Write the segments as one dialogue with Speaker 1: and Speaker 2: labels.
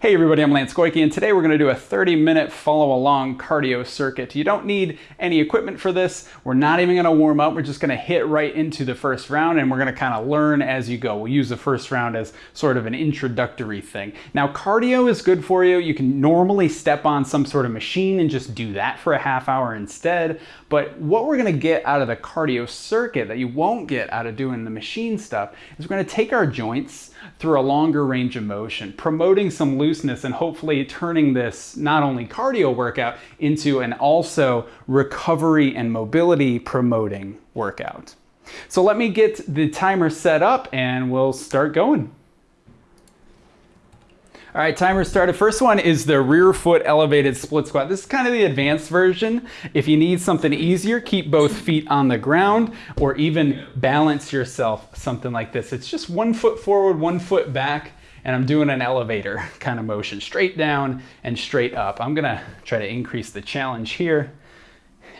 Speaker 1: Hey everybody, I'm Lance Goyke and today we're going to do a 30 minute follow along cardio circuit. You don't need any equipment for this. We're not even going to warm up. We're just going to hit right into the first round and we're going to kind of learn as you go. We'll use the first round as sort of an introductory thing. Now cardio is good for you. You can normally step on some sort of machine and just do that for a half hour instead. But what we're going to get out of the cardio circuit that you won't get out of doing the machine stuff is we're going to take our joints through a longer range of motion, promoting some looseness and hopefully turning this not only cardio workout into an also recovery and mobility promoting workout. So let me get the timer set up and we'll start going. All right, timer started. First one is the rear foot elevated split squat. This is kind of the advanced version. If you need something easier, keep both feet on the ground or even balance yourself, something like this. It's just one foot forward, one foot back, and I'm doing an elevator kind of motion, straight down and straight up. I'm gonna try to increase the challenge here,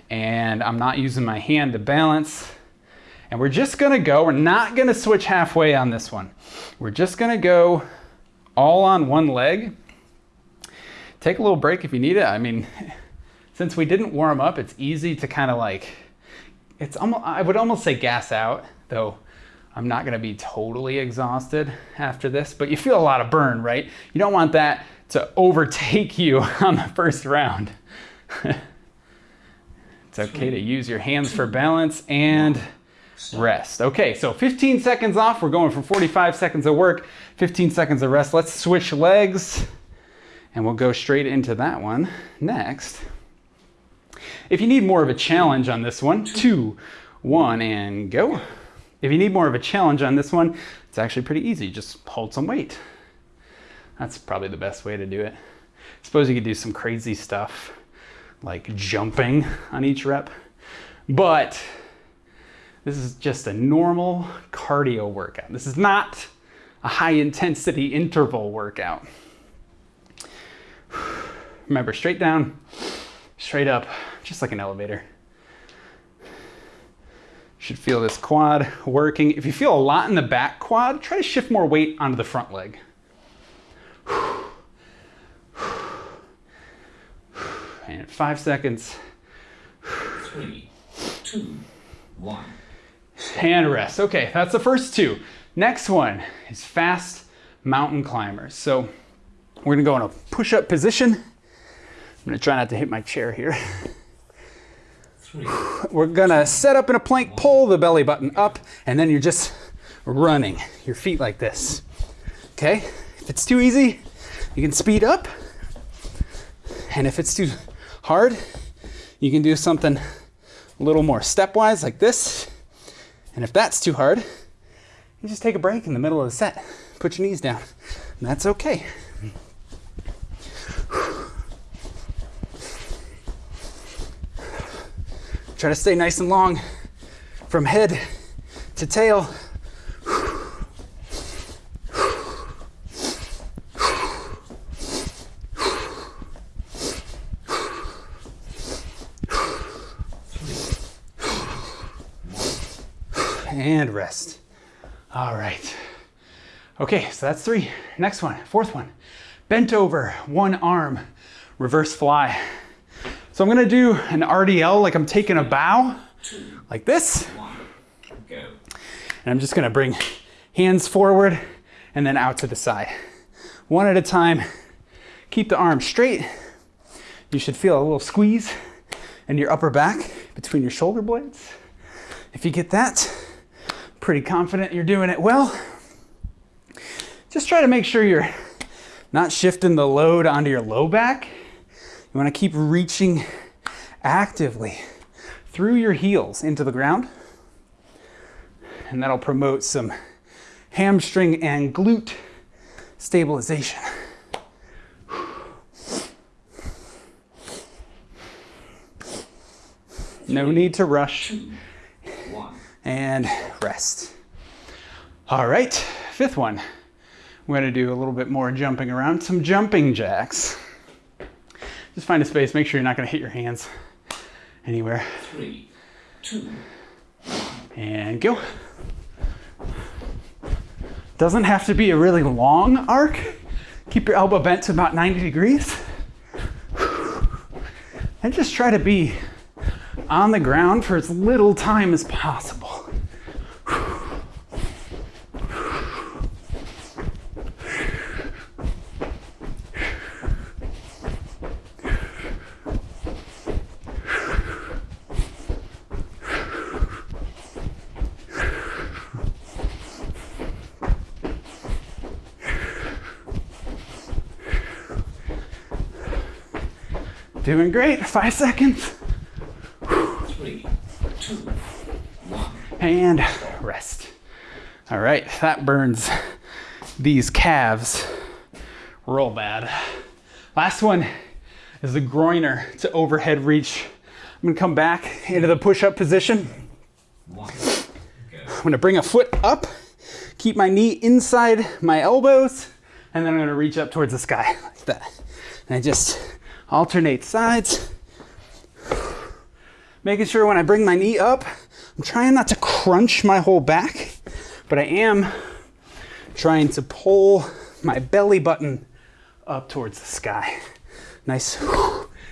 Speaker 1: and I'm not using my hand to balance. And we're just gonna go, we're not gonna switch halfway on this one. We're just gonna go all on one leg. Take a little break if you need it. I mean, since we didn't warm up, it's easy to kind of like, it's almost, I would almost say gas out, though I'm not gonna be totally exhausted after this, but you feel a lot of burn, right? You don't want that to overtake you on the first round. it's okay to use your hands for balance and rest. Okay, so 15 seconds off. We're going for 45 seconds of work, 15 seconds of rest. Let's switch legs and we'll go straight into that one next. If you need more of a challenge on this one, two, one, and go. If you need more of a challenge on this one, it's actually pretty easy. Just hold some weight. That's probably the best way to do it. I suppose you could do some crazy stuff like jumping on each rep, but this is just a normal cardio workout. This is not a high intensity interval workout. Remember, straight down, straight up, just like an elevator. Should feel this quad working. If you feel a lot in the back quad, try to shift more weight onto the front leg. And five seconds.
Speaker 2: Three, two, one.
Speaker 1: And rest. Okay, that's the first two. Next one is fast mountain climbers. So we're gonna go in a push-up position. I'm gonna try not to hit my chair here.
Speaker 2: Three,
Speaker 1: We're gonna set up in a plank, pull the belly button up, and then you're just running your feet like this. Okay? If it's too easy, you can speed up. And if it's too hard, you can do something a little more stepwise like this. And if that's too hard, you just take a break in the middle of the set. Put your knees down. And that's okay. Try to stay nice and long from head to tail. And rest. All right. Okay, so that's three. Next one, fourth one. Bent over, one arm, reverse fly. So I'm gonna do an RDL like I'm taking a bow, like this. And I'm just gonna bring hands forward and then out to the side. One at a time. Keep the arm straight. You should feel a little squeeze in your upper back between your shoulder blades. If you get that, pretty confident you're doing it well. Just try to make sure you're not shifting the load onto your low back. You wanna keep reaching actively through your heels into the ground and that'll promote some hamstring and glute stabilization. No need to rush. And rest. All right, fifth one. We're gonna do a little bit more jumping around, some jumping jacks. Just find a space, make sure you're not gonna hit your hands anywhere.
Speaker 2: Three, two,
Speaker 1: And go. Doesn't have to be a really long arc. Keep your elbow bent to about 90 degrees. And just try to be on the ground for as little time as possible. Doing great. Five seconds.
Speaker 2: three, two, one.
Speaker 1: And rest. All right, that burns these calves real bad. Last one is the groiner to overhead reach. I'm gonna come back into the push up position. I'm gonna bring a foot up, keep my knee inside my elbows, and then I'm gonna reach up towards the sky like that. And I just alternate sides. Making sure when I bring my knee up, I'm trying not to crunch my whole back, but I am trying to pull my belly button up towards the sky. Nice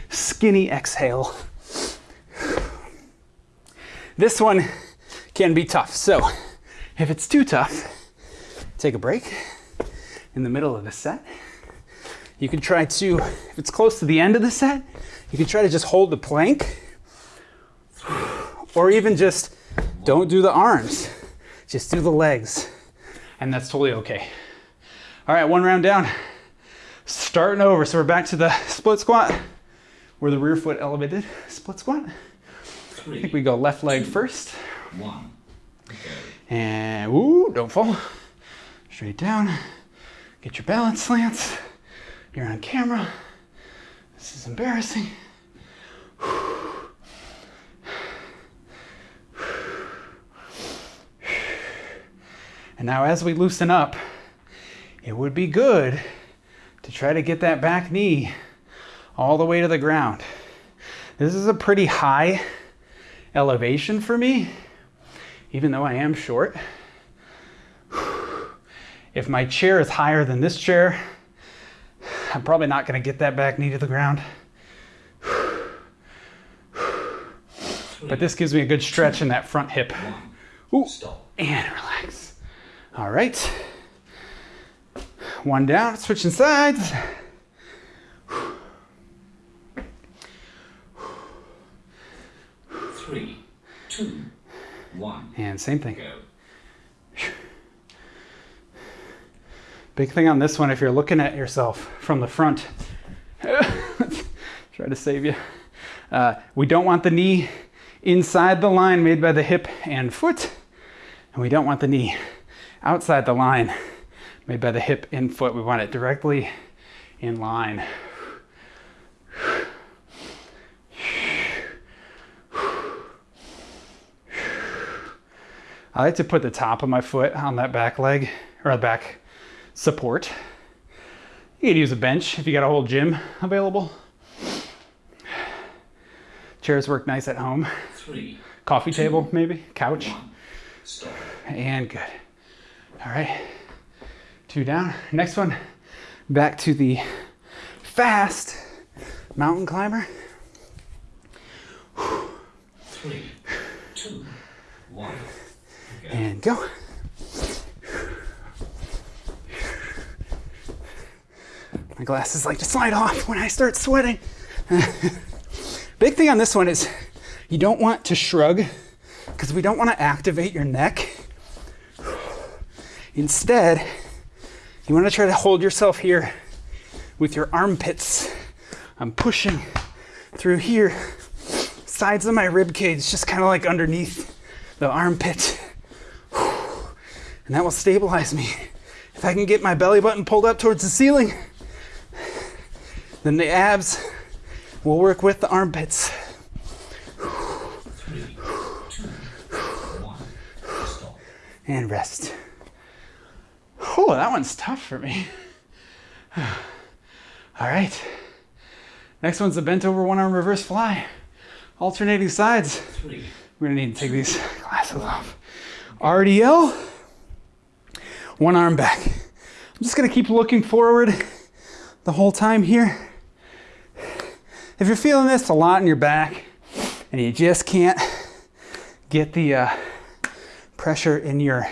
Speaker 1: skinny exhale. This one can be tough. So if it's too tough, take a break in the middle of the set. You can try to, if it's close to the end of the set, you can try to just hold the plank or even just don't do the arms, just do the legs. And that's totally okay. All right, one round down. Starting over. So we're back to the split squat where the rear foot elevated split squat. I think we go left leg first.
Speaker 2: one. Go.
Speaker 1: And ooh, don't fall. Straight down. Get your balance Lance. You're on camera. This is embarrassing. And now, as we loosen up, it would be good to try to get that back knee all the way to the ground. This is a pretty high elevation for me even though I am short. If my chair is higher than this chair, I'm probably not going to get that back knee to the ground. But this gives me a good stretch in that front hip. Ooh. And relax. All right. One down, switching sides.
Speaker 2: Three, two, one.
Speaker 1: And same thing.
Speaker 2: Go.
Speaker 1: Big thing on this one, if you're looking at yourself from the front, try to save you. Uh, we don't want the knee inside the line made by the hip and foot, and we don't want the knee outside the line made by the hip and foot. We want it directly in line. I like to put the top of my foot on that back leg or the back support. You could use a bench if you got a whole gym available. Chairs work nice at home.
Speaker 2: Three,
Speaker 1: Coffee table, maybe, couch,
Speaker 2: one.
Speaker 1: And good. All right, two down. Next one, back to the fast mountain climber.
Speaker 2: Three, two, one. Go.
Speaker 1: And go. Glasses like to slide off when I start sweating. Big thing on this one is you don't want to shrug because we don't want to activate your neck. Instead, you want to try to hold yourself here with your armpits. I'm pushing through here, sides of my rib cage, just kind of like underneath the armpit. And that will stabilize me. If I can get my belly button pulled up towards the ceiling, then the abs will work with the armpits. And rest. Oh, that one's tough for me. All right. Next one's a bent over one arm reverse fly. Alternating sides. We're gonna need to take these glasses off. RDL, one arm back. I'm just gonna keep looking forward the whole time here. If you're feeling this a lot in your back and you just can't get the uh, pressure in your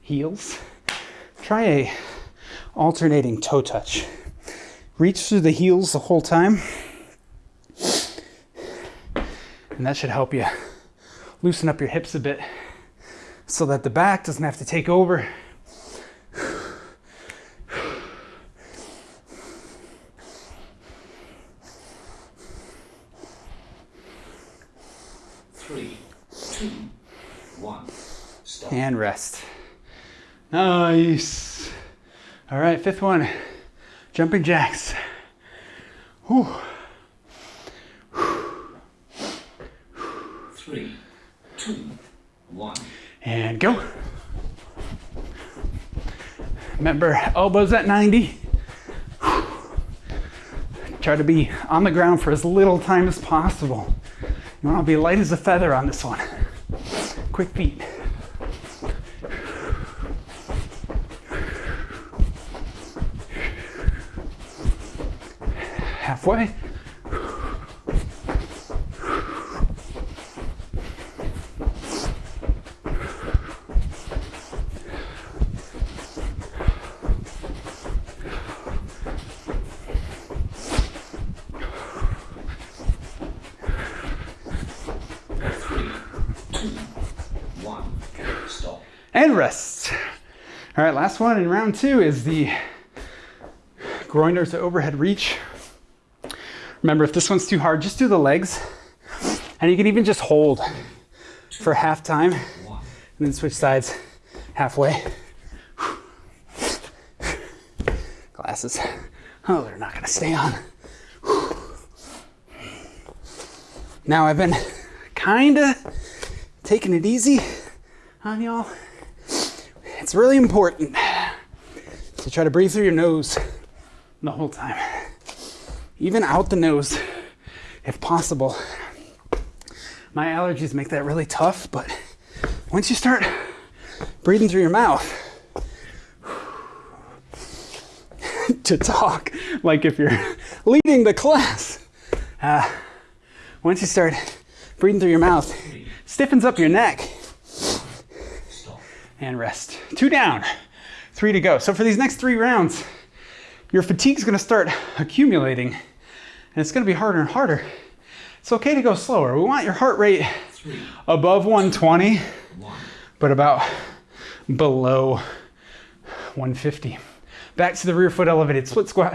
Speaker 1: heels, try a alternating toe touch. Reach through the heels the whole time. And that should help you loosen up your hips a bit so that the back doesn't have to take over.
Speaker 2: Three, two, one. Stop.
Speaker 1: And rest. Nice. All right, fifth one. Jumping jacks. Whew.
Speaker 2: Three, two, one.
Speaker 1: And go. Remember, elbows at 90. Try to be on the ground for as little time as possible. You want to be light as a feather on this one. Quick feet.
Speaker 2: Stop.
Speaker 1: and rest. All right, last one in round two is the groiners to overhead reach. Remember, if this one's too hard, just do the legs. And you can even just hold for half time and then switch sides halfway. Glasses. Oh, they're not gonna stay on. Now I've been kinda taking it easy on y'all. It's really important to try to breathe through your nose the whole time. Even out the nose, if possible. My allergies make that really tough, but once you start breathing through your mouth, to talk like if you're leading the class, uh, once you start breathing through your mouth, stiffens up your neck and rest. Two down, three to go. So for these next three rounds, your fatigue's gonna start accumulating and it's gonna be harder and harder. It's okay to go slower. We want your heart rate above 120,
Speaker 2: one.
Speaker 1: but about below 150. Back to the rear foot elevated split squat.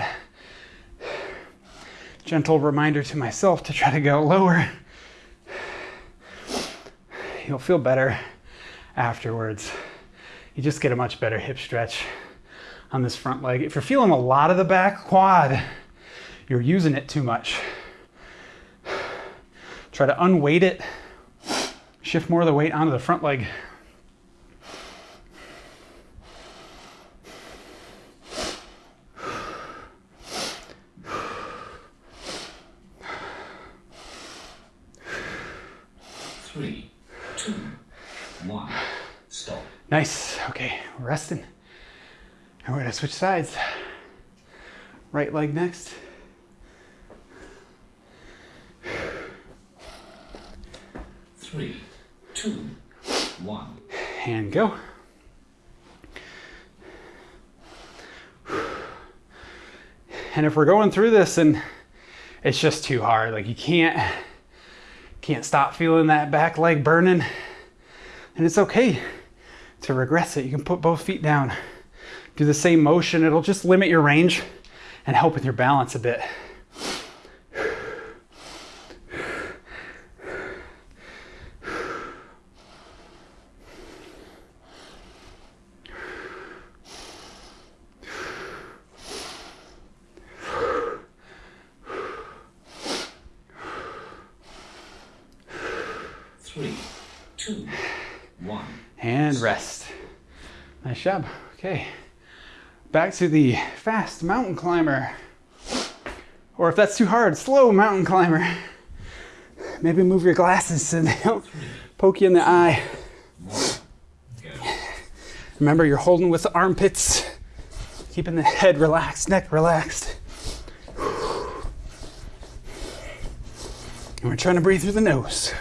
Speaker 1: Gentle reminder to myself to try to go lower. You'll feel better afterwards. You just get a much better hip stretch on this front leg. If you're feeling a lot of the back quad, you're using it too much. Try to unweight it, shift more of the weight onto the front leg.
Speaker 2: Three, two, one. Stop.
Speaker 1: Nice. Okay, resting. And we're gonna switch sides. Right leg next.
Speaker 2: Three, two, one.
Speaker 1: And go. And if we're going through this and it's just too hard, like you can't can't stop feeling that back leg burning, and it's okay to regress it. You can put both feet down, do the same motion. It'll just limit your range and help with your balance a bit. back to the fast mountain climber. Or if that's too hard, slow mountain climber. Maybe move your glasses so they don't poke you in the eye. Remember, you're holding with the armpits, keeping the head relaxed, neck relaxed. And we're trying to breathe through the nose.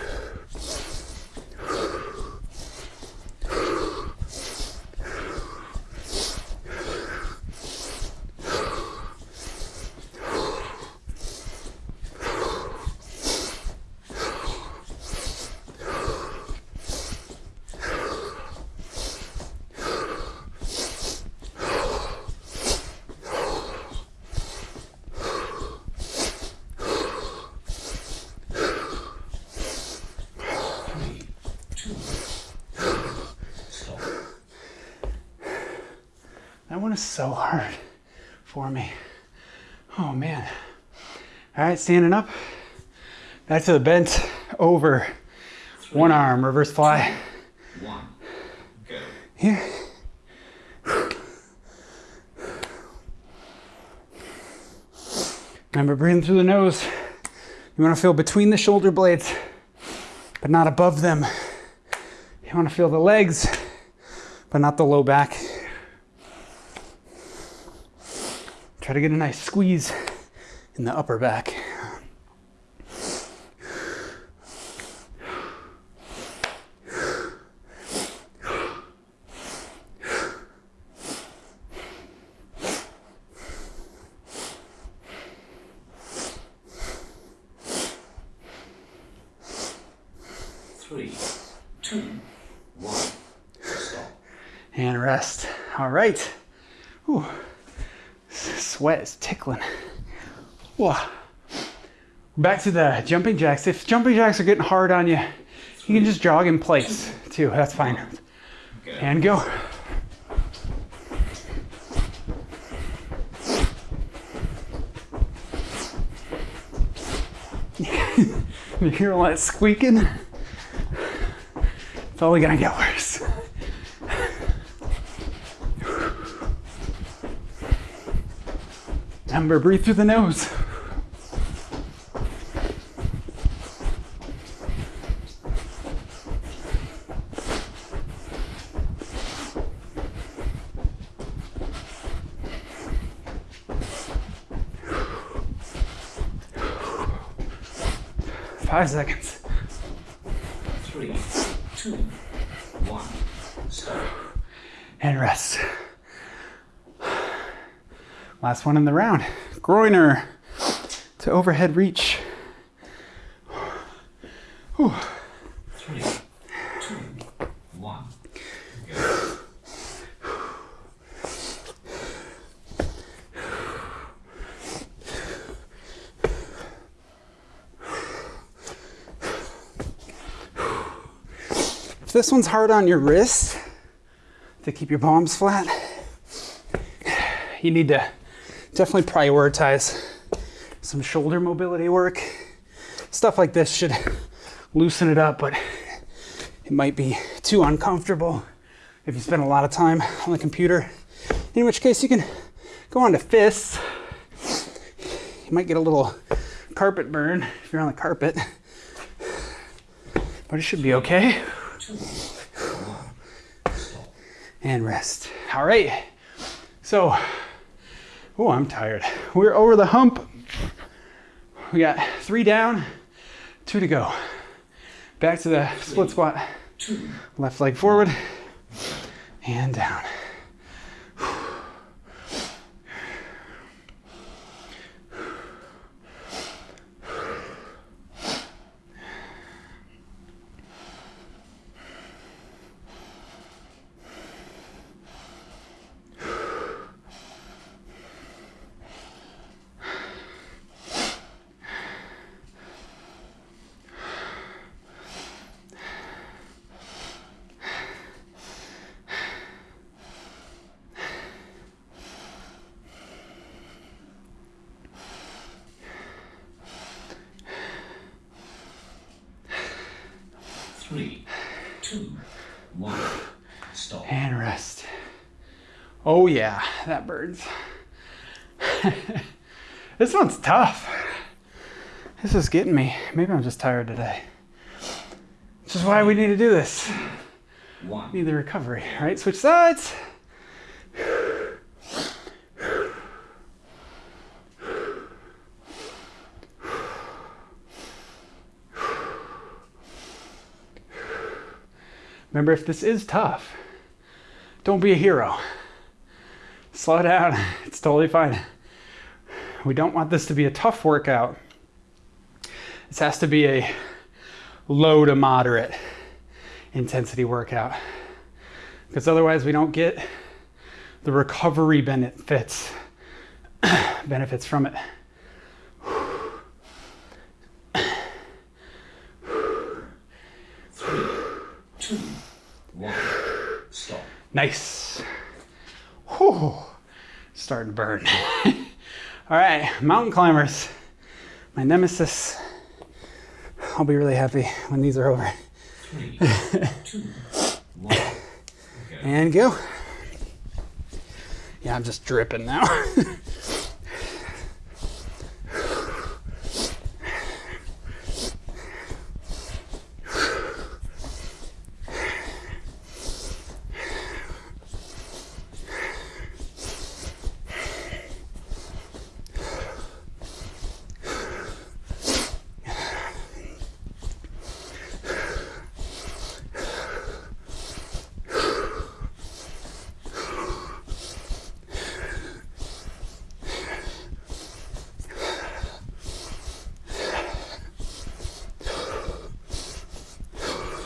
Speaker 1: Standing up. Back to the bent over. One arm, reverse fly.
Speaker 2: One, go.
Speaker 1: Here. Remember breathing through the nose. You want to feel between the shoulder blades, but not above them. You want to feel the legs, but not the low back. Try to get a nice squeeze in the upper back.
Speaker 2: Three, two, one, stop.
Speaker 1: and rest. All right. Ooh. Sweat is tickling. Whoa. Back to the jumping jacks. If jumping jacks are getting hard on you, you can just jog in place too. That's fine.
Speaker 2: Go.
Speaker 1: And go. you hear all that squeaking? It's only gonna get worse. Remember, breathe through the nose. Five seconds.
Speaker 2: Three, two, one, stop.
Speaker 1: and rest. Last one in the round. Groiner to overhead reach. Whew. If this one's hard on your wrist to keep your palms flat, you need to definitely prioritize some shoulder mobility work. Stuff like this should loosen it up, but it might be too uncomfortable if you spend a lot of time on the computer. In which case, you can go on to fists. You might get a little carpet burn if you're on the carpet, but it should be okay and rest. All right. So, oh, I'm tired. We're over the hump. We got three down, two to go. Back to the split squat. Left leg forward and down. words. this one's tough. This is getting me. Maybe I'm just tired today. Which is why we need to do this.
Speaker 2: One.
Speaker 1: Need the recovery, right? Switch sides. Remember, if this is tough, don't be a hero. Slow down. It's totally fine. We don't want this to be a tough workout. This has to be a low to moderate intensity workout because otherwise we don't get the recovery benefits benefits from it.
Speaker 2: Three, two, one. Stop.
Speaker 1: Nice. Whew. Starting to burn. All right, mountain climbers. My nemesis. I'll be really happy when these are over.
Speaker 2: Three, two, one. Go.
Speaker 1: And go. Yeah, I'm just dripping now.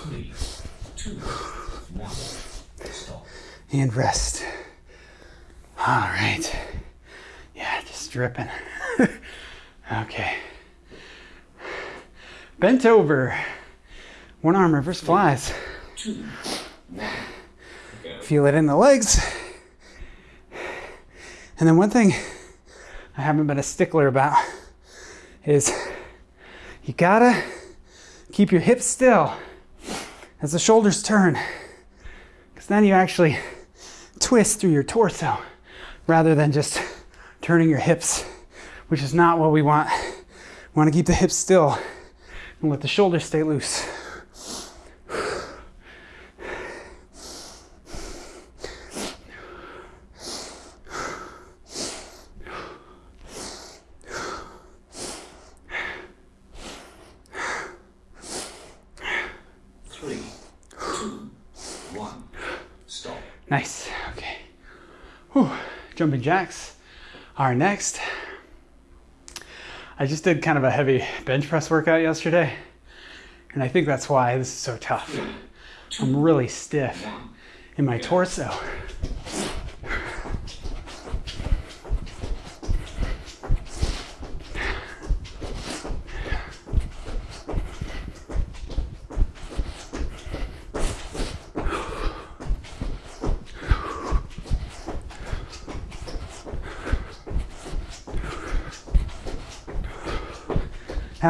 Speaker 2: Three, two, one. Stop.
Speaker 1: and rest. All right. Dripping. okay. Bent over. One arm reverse flies. Feel it in the legs. And then one thing I haven't been a stickler about is you gotta keep your hips still as the shoulders turn. Because then you actually twist through your torso rather than just turning your hips, which is not what we want. We want to keep the hips still and let the shoulders stay loose.
Speaker 2: Three, two, one. Stop.
Speaker 1: Nice. Okay. Whew. Jumping jacks are next. I just did kind of a heavy bench press workout yesterday, and I think that's why this is so tough. I'm really stiff in my torso.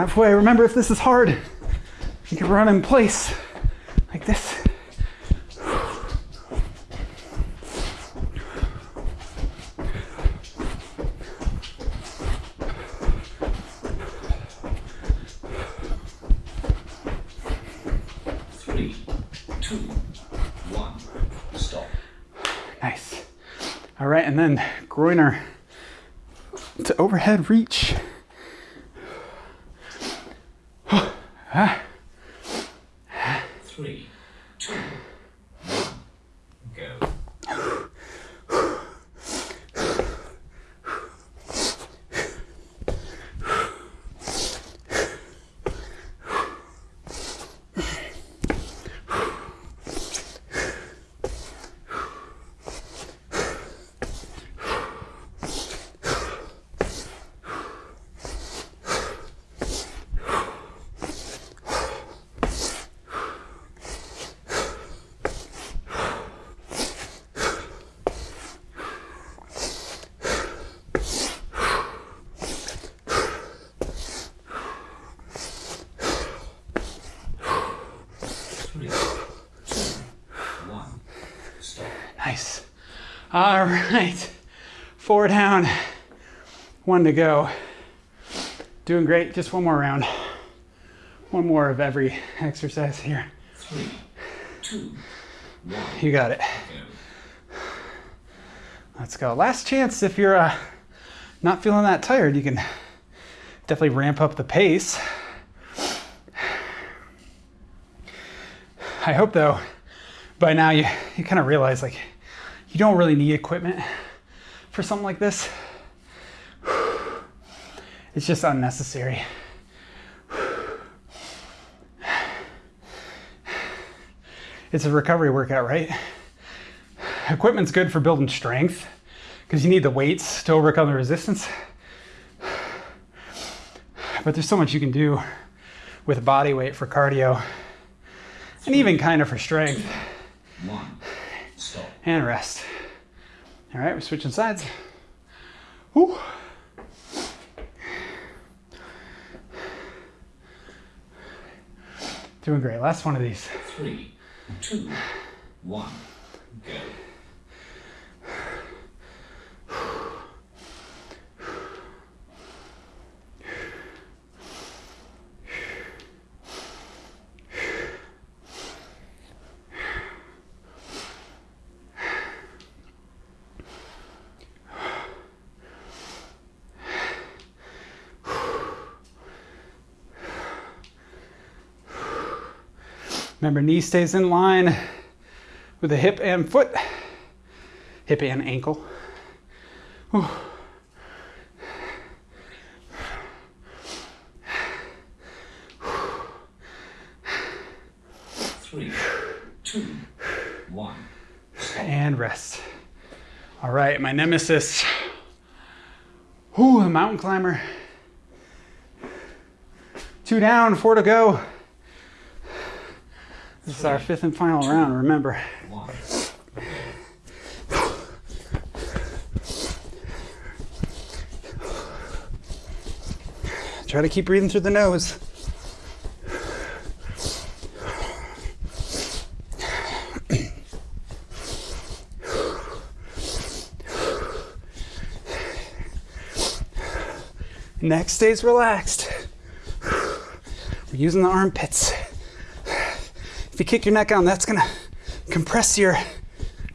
Speaker 1: Halfway. Remember, if this is hard, you can run in place like this.
Speaker 2: Three, two, one. Stop.
Speaker 1: Nice. All right, and then groiner to overhead reach.
Speaker 2: Three, two, one. Go. Three, two, one. Stop.
Speaker 1: nice. All right, four down, one to go. Doing great. Just one more round. One more of every exercise here.
Speaker 2: Three, two, one.
Speaker 1: You got it. Let's go. Last chance if you're uh, not feeling that tired, you can definitely ramp up the pace. I hope though by now you, you kind of realize like you don't really need equipment for something like this. It's just unnecessary. It's a recovery workout, right? Equipment's good for building strength because you need the weights to overcome the resistance. But there's so much you can do with body weight for cardio and even kind of for strength
Speaker 2: One.
Speaker 1: And rest. All right, we're switching sides. Doing great. Last one of these.
Speaker 2: Three, two, one, Go.
Speaker 1: Remember, knee stays in line with the hip and foot, hip and ankle.
Speaker 2: Three. Two. One.
Speaker 1: And rest. All right, my nemesis. Whew, the mountain climber. Two down, four to go. This is our fifth and final round, remember. Try to keep breathing through the nose. Neck stays relaxed. We're using the armpits. If you kick your neck on, that's gonna compress your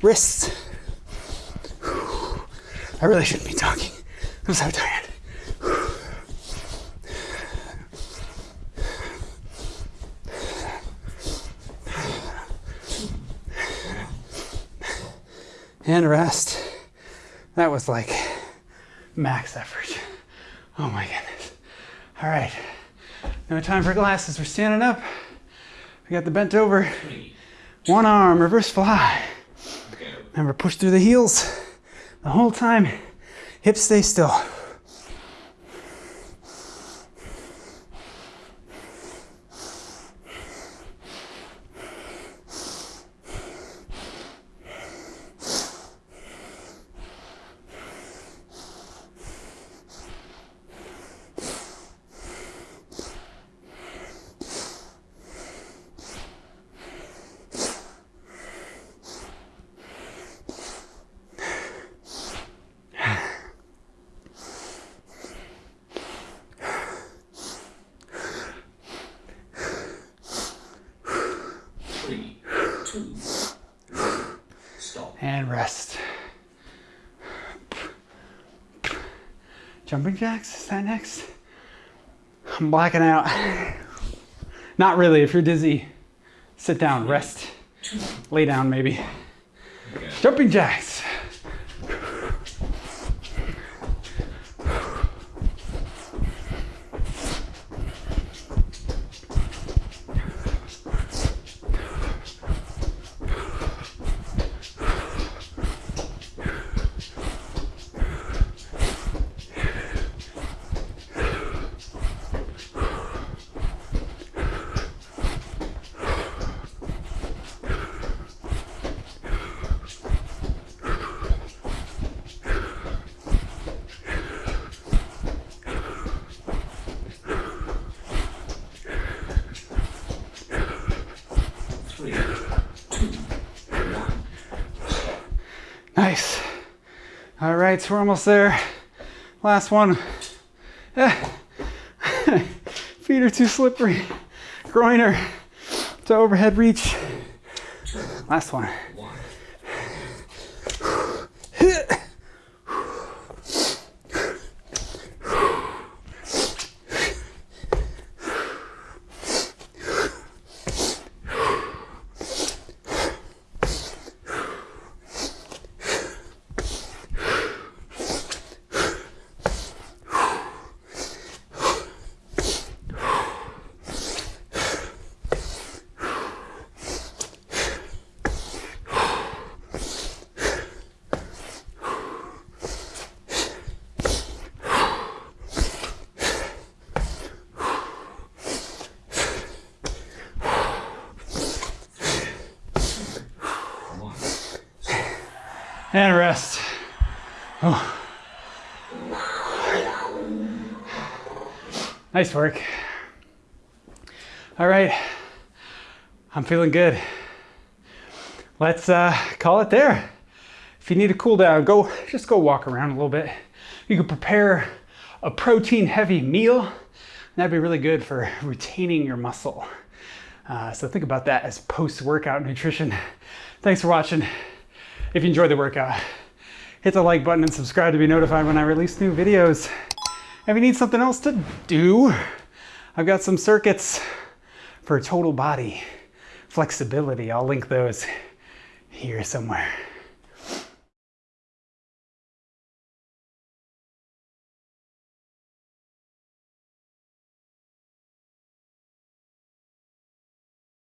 Speaker 1: wrists. I really shouldn't be talking. I'm so tired. and rest. That was like max effort. Oh my goodness. All right. No time for glasses. We're standing up. We got the bent over. One arm, reverse fly. Remember, push through the heels the whole time. Hips stay still. And rest. Jumping jacks, is that next? I'm blacking out. Not really, if you're dizzy, sit down, rest, lay down maybe.
Speaker 2: Go.
Speaker 1: Jumping jacks.
Speaker 2: Three. Two. One.
Speaker 1: Nice. All right, so we're almost there. Last one. Eh. Feet are too slippery. Groiner to overhead reach. Last one.
Speaker 2: One.
Speaker 1: And rest. Oh. Nice work. All right, I'm feeling good. Let's uh, call it there. If you need a cool down, go just go walk around a little bit. You can prepare a protein heavy meal. That'd be really good for retaining your muscle. Uh, so think about that as post workout nutrition. Thanks for watching. If you enjoyed the workout, hit the like button and subscribe to be notified when I release new videos. If you need something else to do, I've got some circuits for total body flexibility. I'll link those here somewhere.